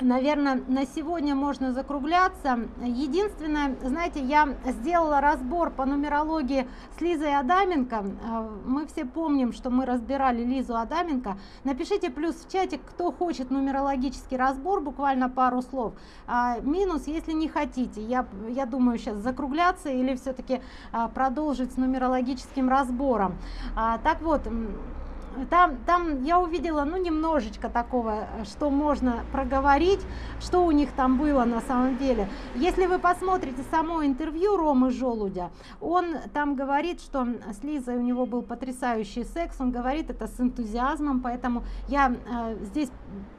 наверное на сегодня можно закругляться. Единственное знаете я сделала разбор по нумерологии с лизой адаменко. Э, мы все помним что мы разбирали лизу адаменко. Напишите плюс в чате кто хочет нумерологический разбор буквально пару слов. А, минус если не хотите я я думаю сейчас закругляться или все-таки а, продолжить с нумерологическим разбором. А, так вот там, там я увидела, ну, немножечко такого, что можно проговорить, что у них там было на самом деле. Если вы посмотрите само интервью Ромы Желудя, он там говорит, что с Лизой у него был потрясающий секс, он говорит это с энтузиазмом, поэтому я э, здесь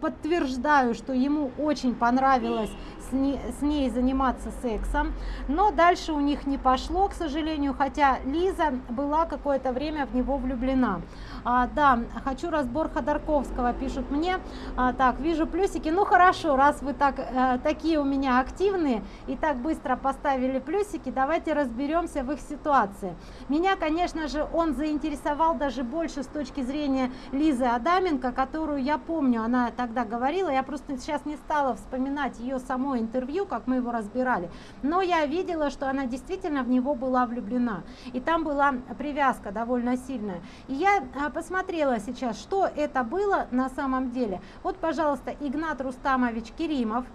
подтверждаю, что ему очень понравилось с, не, с ней заниматься сексом, но дальше у них не пошло, к сожалению, хотя Лиза была какое-то время в него влюблена. А, да, хочу разбор Ходорковского, пишут мне. А, так, вижу плюсики. Ну хорошо, раз вы так, э, такие у меня активные и так быстро поставили плюсики, давайте разберемся в их ситуации. Меня, конечно же, он заинтересовал даже больше с точки зрения Лизы Адаменко, которую я помню, она тогда говорила, я просто сейчас не стала вспоминать ее само интервью, как мы его разбирали, но я видела, что она действительно в него была влюблена. И там была привязка довольно сильная. И я а, посмотрела сейчас, что это было на самом деле. Вот, пожалуйста, Игнат Рустамович Керимов,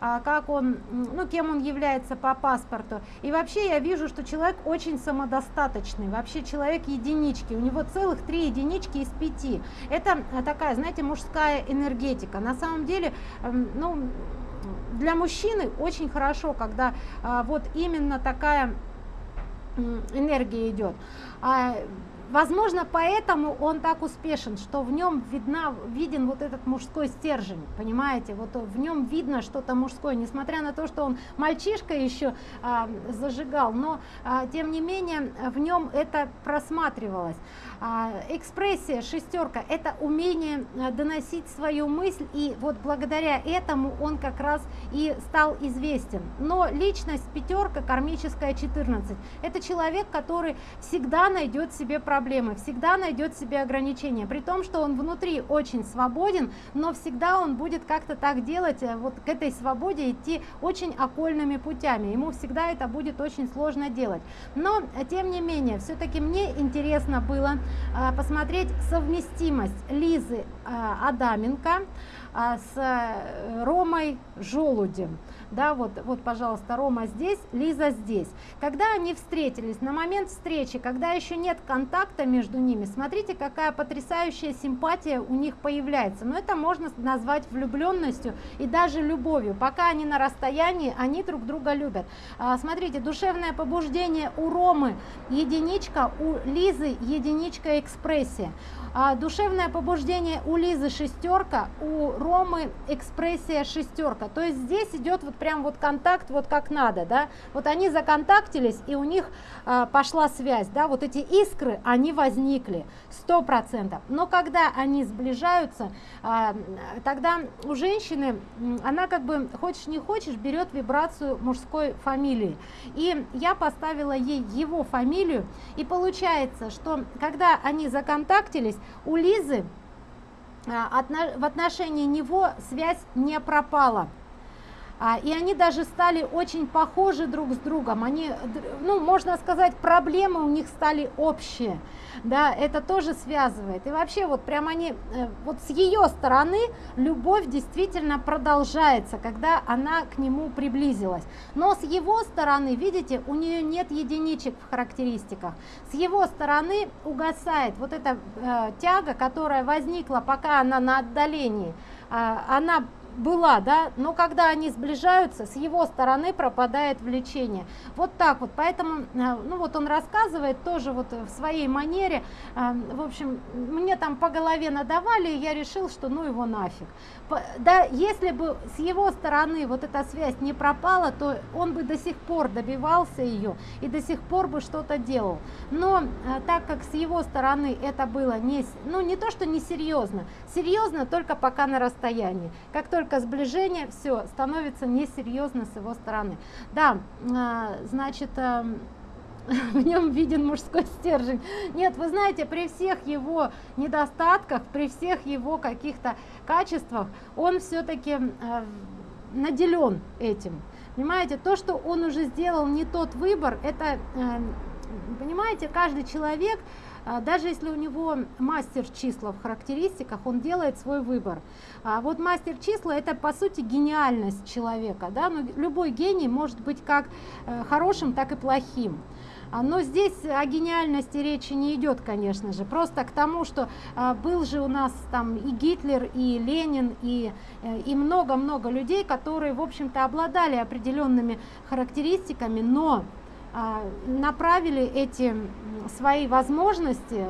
а, как он, ну, кем он является по паспорту. И вообще я вижу, что человек очень самодостаточный, вообще человек единички, у него целых три единички из пяти. Это такая, знаете, мужская энергетика. На самом деле, ну, для мужчины очень хорошо, когда а, вот именно такая энергия идет. А, Возможно, поэтому он так успешен, что в нем видна, виден вот этот мужской стержень, понимаете, вот в нем видно что-то мужское, несмотря на то, что он мальчишка еще а, зажигал, но а, тем не менее в нем это просматривалось. А, экспрессия шестерка это умение а, доносить свою мысль и вот благодаря этому он как раз и стал известен. Но личность пятерка кармическая 14 это человек который всегда найдет себе проблемы проблемы, всегда найдет себе ограничения, при том, что он внутри очень свободен, но всегда он будет как-то так делать, э, вот к этой свободе идти очень окольными путями, ему всегда это будет очень сложно делать. Но, э, тем не менее, все-таки мне интересно было э, посмотреть совместимость Лизы Адаменко с Ромой Желудем да, вот, вот, пожалуйста, Рома здесь, Лиза здесь. Когда они встретились, на момент встречи, когда еще нет контакта между ними, смотрите, какая потрясающая симпатия у них появляется. Но это можно назвать влюбленностью и даже любовью. Пока они на расстоянии, они друг друга любят. А, смотрите, душевное побуждение у Ромы единичка, у Лизы единичка экспрессия. А, душевное побуждение у Лизы шестерка, у Ромы экспрессия шестерка. То есть здесь идет вот прям вот контакт вот как надо, да. Вот они законтактились и у них а, пошла связь, да. Вот эти искры, они возникли сто процентов. Но когда они сближаются, а, тогда у женщины, она как бы хочешь не хочешь берет вибрацию мужской фамилии. И я поставила ей его фамилию и получается, что когда они законтактились, у Лизы а, в отношении него связь не пропала. А, и они даже стали очень похожи друг с другом. Они, ну, можно сказать, проблемы у них стали общие. Да, это тоже связывает. И вообще, вот прям они, э, вот с ее стороны любовь действительно продолжается, когда она к нему приблизилась. Но с его стороны, видите, у нее нет единичек в характеристиках. С его стороны угасает вот эта э, тяга, которая возникла, пока она на отдалении. Э, она была, да, но когда они сближаются, с его стороны пропадает влечение. Вот так вот, поэтому, э, ну вот он рассказывает тоже вот в своей манере, э, в общем, мне там по голове надавали, и я решил, что ну его нафиг. Да, если бы с его стороны вот эта связь не пропала, то он бы до сих пор добивался ее и до сих пор бы что-то делал. Но э, так как с его стороны это было не, ну не то, что не серьезно, только пока на расстоянии. Как только сближение, все, становится несерьезно с его стороны. Да, а, значит, а, в нем виден мужской стержень. Нет, вы знаете, при всех его недостатках, при всех его каких-то качествах, он все-таки э, наделен этим. Понимаете, то, что он уже сделал не тот выбор, это, э, понимаете, каждый человек даже если у него мастер числа в характеристиках, он делает свой выбор. А вот мастер числа это по сути гениальность человека, да, но любой гений может быть как э, хорошим, так и плохим. А, но здесь о гениальности речи не идет, конечно же, просто к тому, что а, был же у нас там и Гитлер, и Ленин, и э, и много-много людей, которые, в общем-то, обладали определенными характеристиками, но а, направили эти свои возможности э,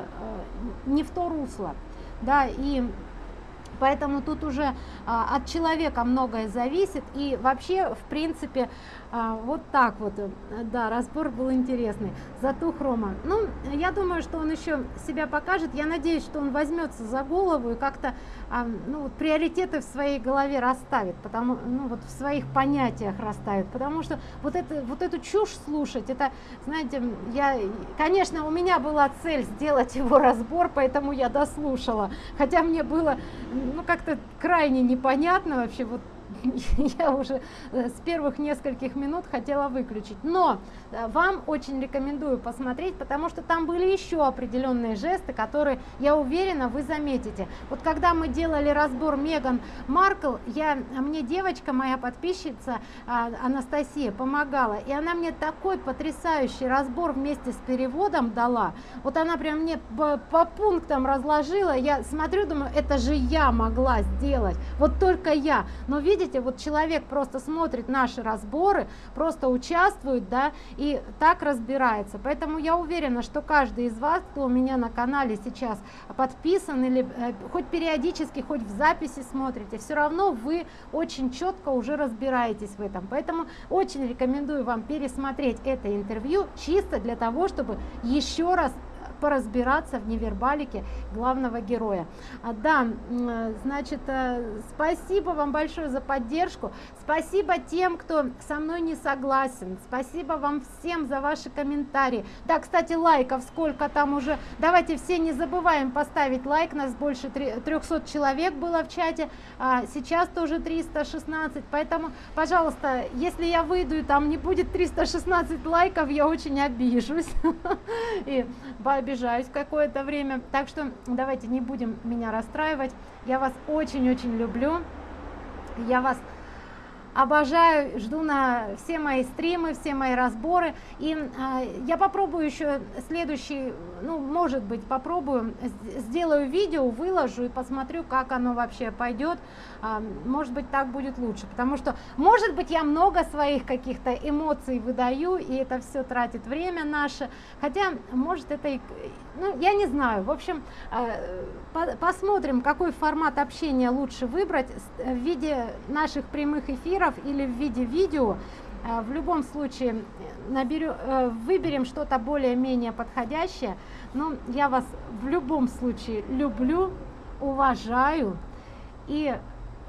не в то русло. Да, и поэтому тут уже а, от человека многое зависит и вообще в принципе а, вот так вот, э, да, разбор был интересный. Зато Хрома. Ну, я думаю, что он еще себя покажет. Я надеюсь, что он возьмется за голову и как-то а, ну, вот, приоритеты в своей голове расставит, потому, ну, вот в своих понятиях расставит. Потому что вот, это, вот эту чушь слушать, это, знаете, я, конечно, у меня была цель сделать его разбор, поэтому я дослушала. Хотя мне было, ну, как-то крайне непонятно вообще, вот я уже э, с первых нескольких минут хотела выключить. Но вам очень рекомендую посмотреть, потому что там были еще определенные жесты, которые, я уверена, вы заметите. Вот когда мы делали разбор Меган Маркл, я, мне девочка, моя подписчица а, Анастасия, помогала, и она мне такой потрясающий разбор вместе с переводом дала. Вот она прям мне по, по пунктам разложила, я смотрю, думаю, это же я могла сделать, вот только я. Но видите, вот человек просто смотрит наши разборы, просто участвует, да, так разбирается. Поэтому я уверена, что каждый из вас, кто у меня на канале сейчас подписан или э, хоть периодически, хоть в записи смотрите, все равно вы очень четко уже разбираетесь в этом. Поэтому очень рекомендую вам пересмотреть это интервью чисто для того, чтобы еще раз поразбираться в невербалике главного героя. А, да, значит, э, спасибо вам большое за поддержку. Спасибо тем, кто со мной не согласен. Спасибо вам всем за ваши комментарии. Да, кстати, лайков сколько там уже. Давайте все не забываем поставить лайк. Нас больше 300 человек было в чате. А сейчас тоже 316. Поэтому, пожалуйста, если я выйду и там не будет 316 лайков, я очень обижусь. И пообижаюсь какое-то время. Так что давайте не будем меня расстраивать. Я вас очень-очень люблю. Я вас обожаю, жду на все мои стримы, все мои разборы. И э, я попробую еще следующий, ну, может быть, попробую, сделаю видео, выложу и посмотрю, как оно вообще пойдет. Э, может быть, так будет лучше, потому что, может быть, я много своих каких-то эмоций выдаю, и это все тратит время наше. Хотя, может, это и, ну, я не знаю. В общем, по посмотрим, какой формат общения лучше выбрать в виде наших прямых эфиров или в виде видео. Э, в любом случае наберем, э, выберем что-то более-менее подходящее. Но я вас в любом случае люблю, уважаю и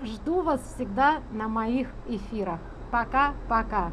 жду вас всегда на моих эфирах. Пока-пока.